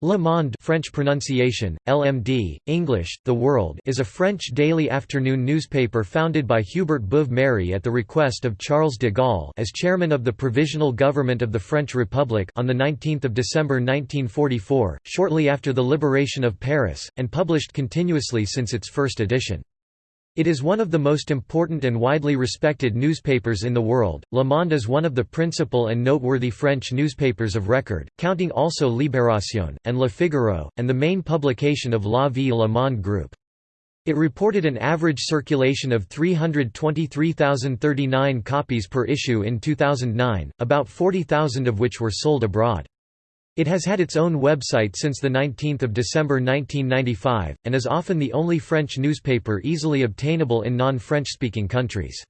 Le Monde French pronunciation, LMD, English, The World is a French daily afternoon newspaper founded by Hubert Beuve-Méry at the request of Charles de Gaulle as chairman of the Provisional Government of the French Republic on 19 December 1944, shortly after the liberation of Paris, and published continuously since its first edition. It is one of the most important and widely respected newspapers in the world. Le Monde is one of the principal and noteworthy French newspapers of record, counting also Libération, and Le Figaro, and the main publication of La Vie Le Monde Group. It reported an average circulation of 323,039 copies per issue in 2009, about 40,000 of which were sold abroad. It has had its own website since 19 December 1995, and is often the only French newspaper easily obtainable in non-French-speaking countries.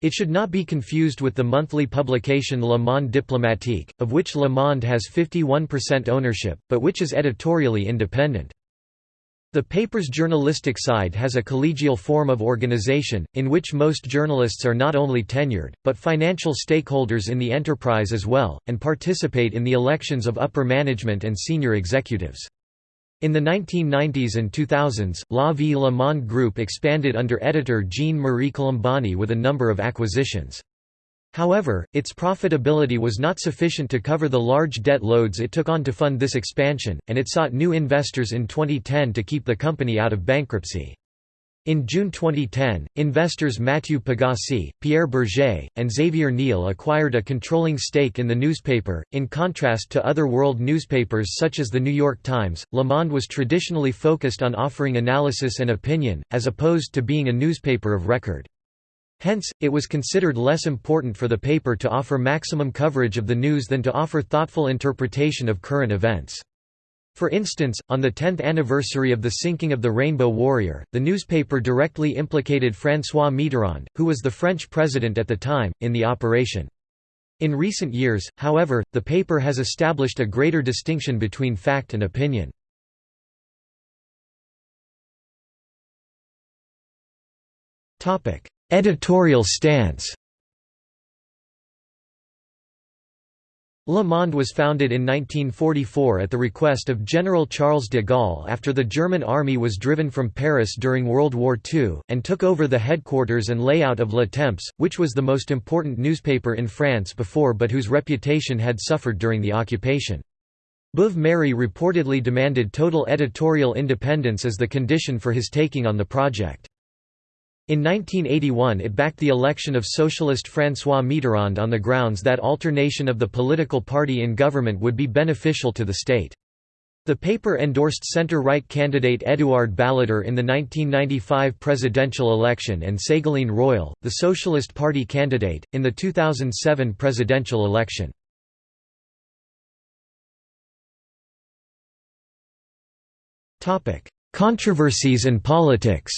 It should not be confused with the monthly publication Le Monde Diplomatique, of which Le Monde has 51% ownership, but which is editorially independent. The paper's journalistic side has a collegial form of organization, in which most journalists are not only tenured, but financial stakeholders in the enterprise as well, and participate in the elections of upper management and senior executives. In the 1990s and 2000s, La Vie Le Monde Group expanded under editor Jean-Marie Colombani with a number of acquisitions. However, its profitability was not sufficient to cover the large debt loads it took on to fund this expansion, and it sought new investors in 2010 to keep the company out of bankruptcy. In June 2010, investors Matthieu Pigasse, Pierre Bergé, and Xavier Niel acquired a controlling stake in the newspaper. In contrast to other world newspapers such as the New York Times, Le Monde was traditionally focused on offering analysis and opinion, as opposed to being a newspaper of record. Hence, it was considered less important for the paper to offer maximum coverage of the news than to offer thoughtful interpretation of current events. For instance, on the 10th anniversary of the sinking of the Rainbow Warrior, the newspaper directly implicated François Mitterrand, who was the French president at the time, in the operation. In recent years, however, the paper has established a greater distinction between fact and opinion. Editorial stance Le Monde was founded in 1944 at the request of General Charles de Gaulle after the German army was driven from Paris during World War II, and took over the headquarters and layout of Le Temps, which was the most important newspaper in France before but whose reputation had suffered during the occupation. Beuve-Méry reportedly demanded total editorial independence as the condition for his taking on the project. In 1981 it backed the election of socialist François Mitterrand on the grounds that alternation of the political party in government would be beneficial to the state. The paper endorsed centre-right candidate Édouard Balladur in the 1995 presidential election and Ségolène Royal, the Socialist Party candidate, in the 2007 presidential election. Controversies and politics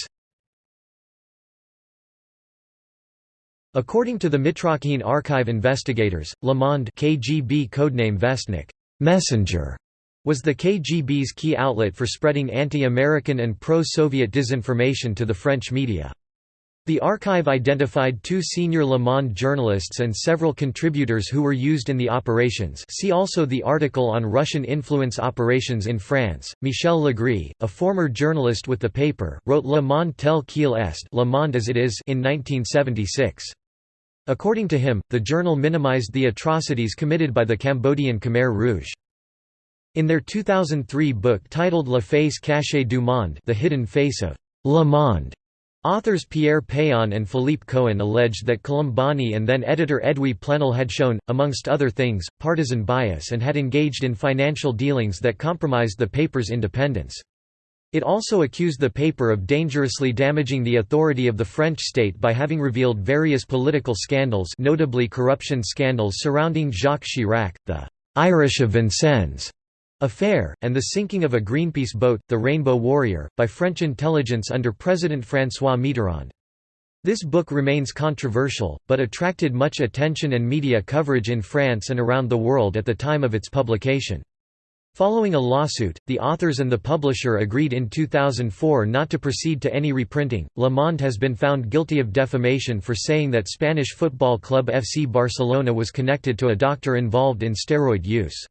According to the Mitrokhin archive investigators, Le Monde KGB codename Vestnik messenger, was the KGB's key outlet for spreading anti-American and pro-Soviet disinformation to the French media. The archive identified two senior Le Monde journalists and several contributors who were used in the operations see also the article on Russian influence operations in France. Michel Legris, a former journalist with the paper, wrote Le Monde tel qu'il est Le Monde as it is in 1976. According to him, the journal minimized the atrocities committed by the Cambodian Khmer Rouge. In their 2003 book titled La face cachée du monde The Hidden Face of Le Monde, authors Pierre Péan and Philippe Cohen alleged that Colombani and then editor Edwy Plenel had shown, amongst other things, partisan bias and had engaged in financial dealings that compromised the paper's independence. It also accused the paper of dangerously damaging the authority of the French state by having revealed various political scandals notably corruption scandals surrounding Jacques Chirac, the «Irish of Vincennes» affair, and the sinking of a Greenpeace boat, the Rainbow Warrior, by French intelligence under President François Mitterrand. This book remains controversial, but attracted much attention and media coverage in France and around the world at the time of its publication. Following a lawsuit, the authors and the publisher agreed in 2004 not to proceed to any reprinting. Le Monde has been found guilty of defamation for saying that Spanish football club FC Barcelona was connected to a doctor involved in steroid use.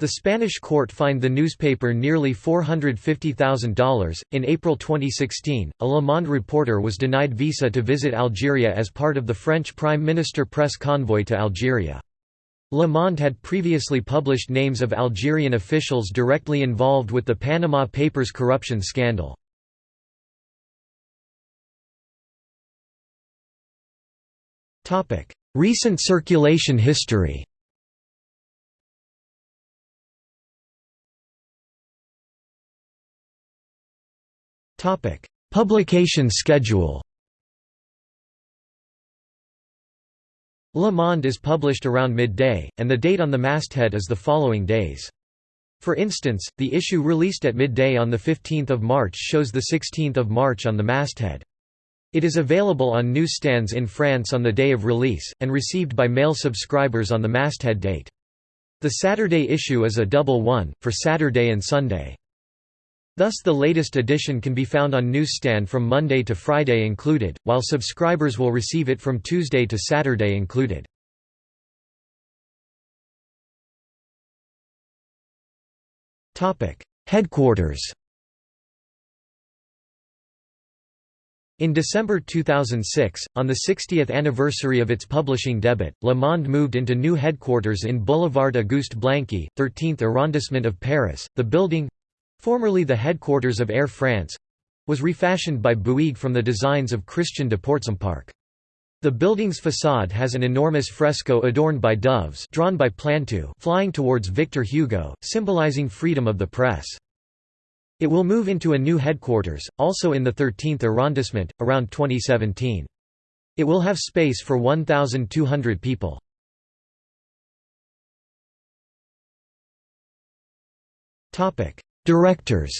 The Spanish court fined the newspaper nearly $450,000. In April 2016, a Le Monde reporter was denied visa to visit Algeria as part of the French Prime Minister press convoy to Algeria. Le Monde had previously published names of Algerian officials directly involved with the Panama Papers corruption scandal. Recent circulation history Publication schedule Le Monde is published around midday, and the date on the masthead is the following days. For instance, the issue released at midday on 15 March shows 16 March on the masthead. It is available on newsstands in France on the day of release, and received by mail subscribers on the masthead date. The Saturday issue is a double one, for Saturday and Sunday. Thus the latest edition can be found on newsstand from Monday to Friday included, while subscribers will receive it from Tuesday to Saturday included. Headquarters In December 2006, on the 60th anniversary of its publishing debut, Le Monde moved into new headquarters in Boulevard Auguste Blanqui, 13th arrondissement of Paris. The building, Formerly the headquarters of Air France was refashioned by Bouygues from the designs of Christian de Portzamparc. The building's facade has an enormous fresco adorned by doves drawn by Plantu flying towards Victor Hugo, symbolizing freedom of the press. It will move into a new headquarters, also in the 13th arrondissement, around 2017. It will have space for 1,200 people. Directors.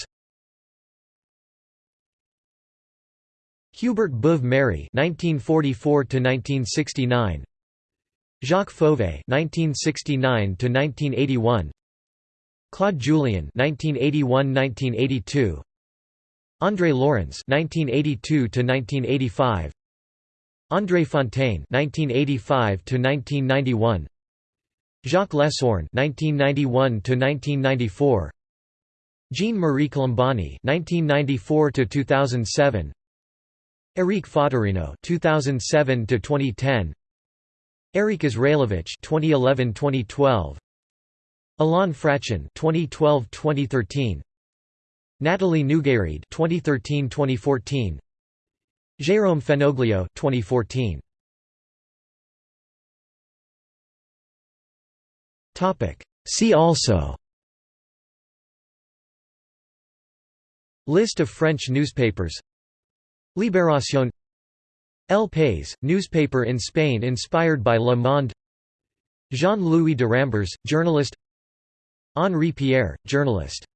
Hubert Beuve-Méry (1944–1969), Jacques Fauvet (1969–1981), Claude Julien (1981–1982), André Laurens (1982–1985), André Fontaine (1985–1991), Jacques Lesourne (1991–1994). Jean-Marie Colombani (1994–2007), Eric Fottorino (2007–2010), Erik Izraelewicz (2011–2012), Alain Frachon (2012–2013), Natalie Nougayrède (2013–2014), Jérôme Fenoglio (2014). Topic. See also. List of French newspapers. Libération. El País, newspaper in Spain inspired by Le Monde. Jean-Louis de Rambures, journalist. Henri Pierre, journalist